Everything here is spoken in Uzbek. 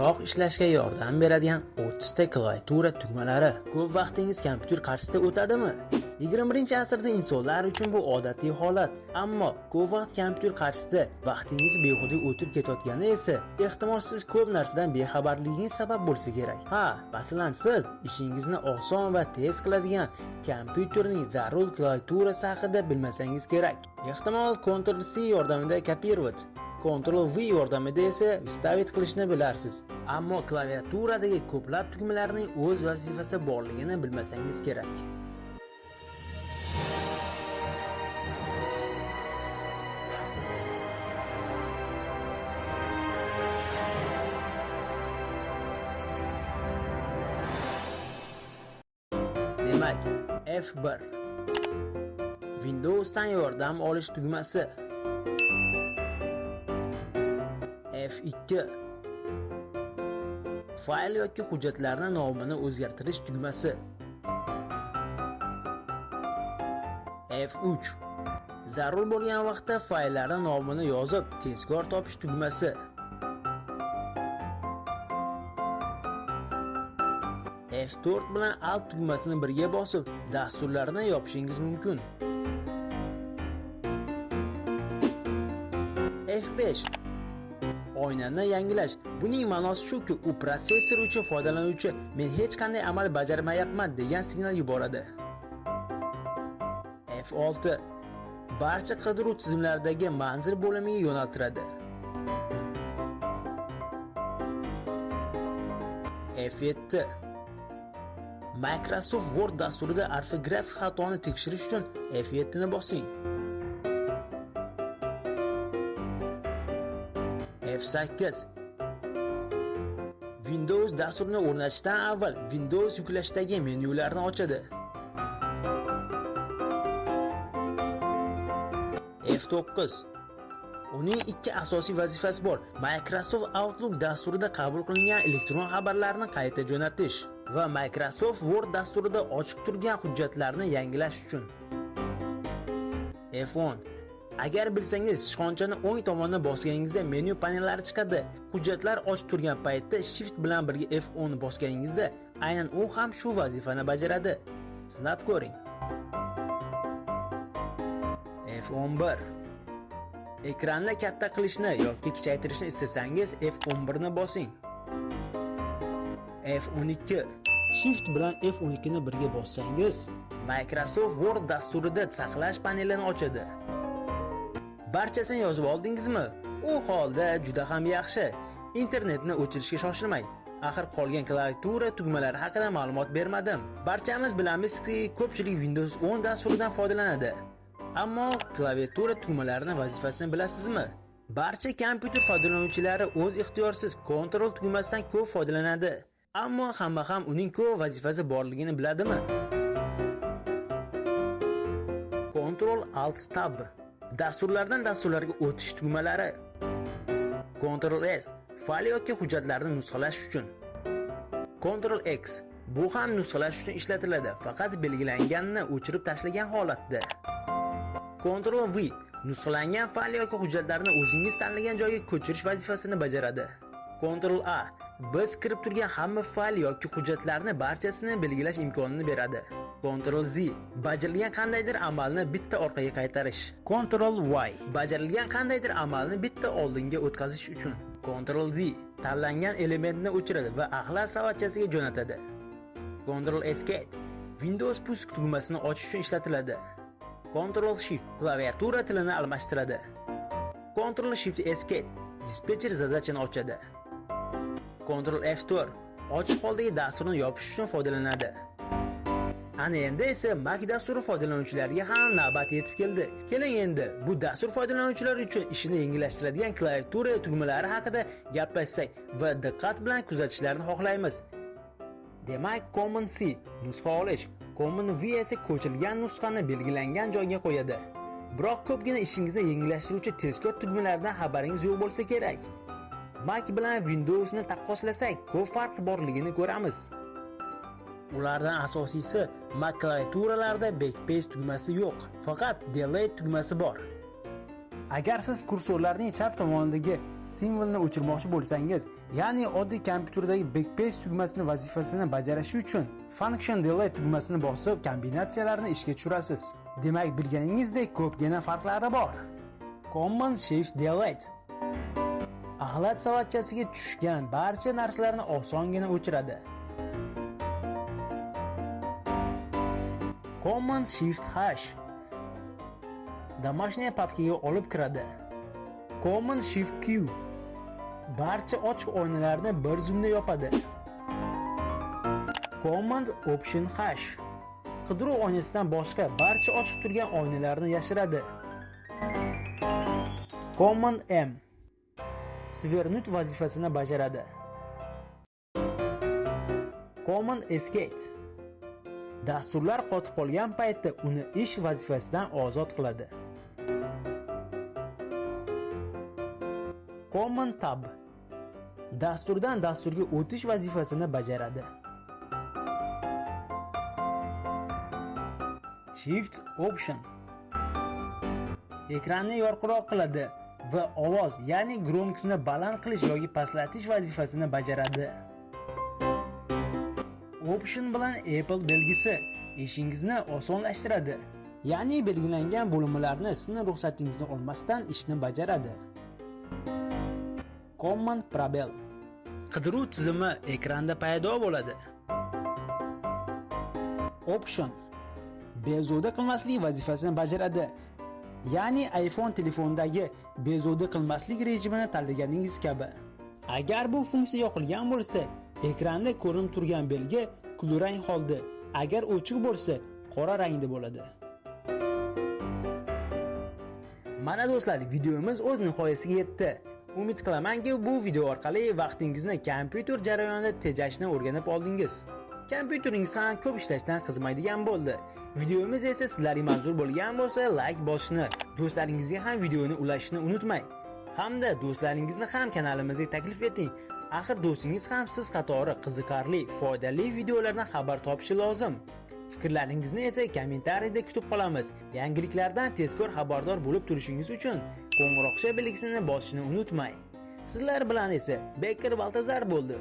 tezroq ishlashga yordam beradigan 30 ta klaviatura tugmalari. Ko'p vaqtingiz kompyuter qarshisida o'tadimi? 21-asrda insonlar uchun bu odatiy holat. Ammo ko'p vaqt kompyuter qarshisida vaqtingiz behuda o'tib ketayotgani esa ehtimol siz ko'p narsadan bexabarligingiz sabab bo'lsa kerak. Ha, masalan siz ishingizni oson va tez qiladigan kompyuterning zarur klaviaturasi haqida bilmasangiz kerak. Ehtimol Ctrl C yordamida kopировать Ctrl V yordamida esa vistavit qilishni bilarsiz. Ammo klaviaturadagi ko'plab tugmalarning o'z vazifasi borligini bilmasangiz kerak. Demak, F1 Windowsdan yordam olish tugmasi. F2 Fayl yoki hujjatlarni nomini o'zgartirish tugmasi. F3 Zarur bo'lgan vaqtda fayllarni nomini yozib, tezkor topish tugmasi. F4 bilan Alt tugmasini birga bosib, dasturlarni yopishingiz mumkin. F5 oynani yangilash. Buning ma'nosi shuki, u protsessor uchun foydalanuvchi men hech qanday amal bajarmayapman degan signal yuboradi. F6 barcha qidiruv tizimlaridagi manzil bo'limiga yo'naltiradi. F7 Microsoft Word dasturida ortografik xatoni tekshirish uchun F7 ni bosing. F8 Windows dasturini o'rnatishdan avval Windows yuklashdagi menyularni ochadi. F9 Uning ikki asosiy vazifasi bor. Microsoft Outlook dasturida qabul qilingan elektron xabarlarni qayta jo'natish va Microsoft Word dasturida ochiq turgan hujjatlarni yangilash uchun. F10 Agar bilsangiz, sichqonchani o'ng tomonga bosganingizda menyu panellari chiqadi. Hujjatlar ochiq turgan paytda Shift bilan birga F10 ni bosganingizda aynan u ham shu vazifani bajaradi. Sinab ko'ring. F11 Ekranni katta qilishni yoki kichaytirishni istasangiz F11 ni bosing. F12 Shift bilan F12 ni birga bossangiz, Microsoft Word dasturida saqlash panelini ochadi. Barchasini yozib oldingizmi? U holda juda ham yaxshi. Internetni o'chirishga shoshilmang. Axir qolgan klaviatura tugmalari haqida ma'lumot bermadim. Barchamiz bilamizki, ko'pchilik Windows 10 dasturidan foydalanadi. Ammo klaviatura tugmalarining vazifasini bilasizmi? Barcha kompyuter foydalanuvchilari o'z ixtiyorsiz Ctrl tugmasidan ko'p foydalanadi. Ammo hamma ham uning ko'p vazifasi borligini biladimi? Ctrl Alt Tab Dasturlardan dasturlarga o'tish tugmalari. Ctrl S fayl yoki hujjatlarni nusxalash uchun. Ctrl X bu ham nusxalash uchun ishlatiladi, faqat belgilanganini o'chirib tashlagan holatda. Ctrl V nusxalangan fayl yoki hujjatlarni o'zingiz tanlagan joyga ko'chirish vazifasini bajaradi. Ctrl A biz kirib turgan hamma fayl yoki hujjatlarni barchasini belgilash imkonini beradi. Ctrl Z bajarilgan qandaydir amalni bitta orqaga qaytarish. Ctrl Y bajarilgan qandaydir amalni bitta oldinga o'tkazish uchun. Ctrl Z tanlangan elementni o'chiradi va axlat savatchasiga jo'natadi. Ctrl Escape Windows pusk tugmasini ochish uchun ishlatiladi. Ctrl Shift klaviatura tilini almashtiradi. Ctrl Shift Escape dispetcher zadachani ochadi. Ctrl F4 ochiq holdagi dasturni yopish uchun foydalanadi. Ana endi esa Mac dasturi foydalanuvchilariga ham navbat yetib keldi. Keling endi bu dastur foydalanuvchilari uchun ishini yengillashtiradigan klaviatura tugmalari haqida gaplashsak va diqqat bilan kuzatishlarini xohlaymiz. Demak, Command C nusxa olish, Command V esa ko'chilgan nusxani belgilangan joyga qo'yadi. Biroq ko'pgina ishingizni yengillashtiruvchi tezkor tugmalardan xabaringiz yo'q bo'lsa kerak. Mac bilan Windowsni taqqoslasak, ko'p farq borligini ko'ramiz. Ulardan asosiysi Mac klaviaturalarida backspace tugmasi yo'q, faqat delete tugmasi bor. Agar siz kursorlarning chap tomonidagi simvolni o'chirmoqchi bo'lsangiz ya'ni oddiy kompyuterdagi backpage tugmasini vazifasini bajarishi uchun function delete tugmasini bosib kombinatsiyalarni ishga tushirasiz demak bilganingizdek ko'pgina farqlari bor command shift delete axlat savatchasiga tushgan barcha narsalarni osongina o'chiradi. Command shift hash домашняя papkaga olib kiradi. Command shift q barcha ochiq oynalarni bir zumda yopadi. Command option hash qidiruv oynasidan boshqa barcha ochiq turgan oynalarni yashiradi. Command m Svernut vazifasini bajaradi. Common escape. Dasturlar qotib qolgan paytda uni ish vazifasidan ozod qiladi. Common tab. Dasturdan dasturga o'tish vazifasini bajaradi. Shift option. Ekranni yorqiroq qiladi. Va ovoz ya'ni gromkisni baland qilish yoki pastlatish vazifasini bajaradi. Option bilan apple belgisi ishingizni osonlashtiradi ya'ni belgilangan bo'linmalarni sizni ruxsatingizni olmasdan ishni bajaradi. Command probel qidiruv tizimi ekranda paydo bo'ladi. Option bezovta qilmaslik vazifasini bajaradi ya'ni iphone telefonidagi bezovta qilmaslik rejimini tanlaganingiz kabi. Agar bu funksiya yoqilgan bo'lsa ekranda ko'rinib turgan belgi kulrang holda. Agar o'chiq bo'lsa qora rangda bo'ladi. Mana do'stlar videomiz o'z nihoyasiga yetdi. Umid qilamanki bu video orqali vaqtingizni kompyuter jarayonida tejashni o'rganib oldingiz. Kompyuteringiz ham ko'p ishlashdan qizimaydigan bo'ldi. Videomiz esa sizlarga manzur bo'lgan bo'lsa layk bosishni do'stlaringizga ham videoni ulashishni unutmang. Hamda do'stlaringizni ham kanalimizga taklif eting. Axir do'stingiz ham siz qatori qiziqarli foydali videolardan xabar topishi lozim. Fikrlaringizni esa kommentariyda kutib qolamiz. Yangiliklardan tezkor xabardor bo'lib turishingiz uchun qo'ng'iroqcha belgisini bosishni unutmang. Sizlar bilan esa Bekir baltazar bo'ldi.